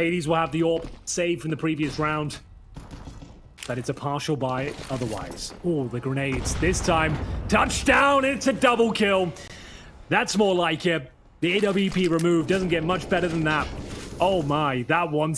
Hades will have the AWP saved from the previous round. But it's a partial buy otherwise. Oh, the grenades. This time, touchdown. It's a double kill. That's more like it. The AWP removed doesn't get much better than that. Oh my, that one.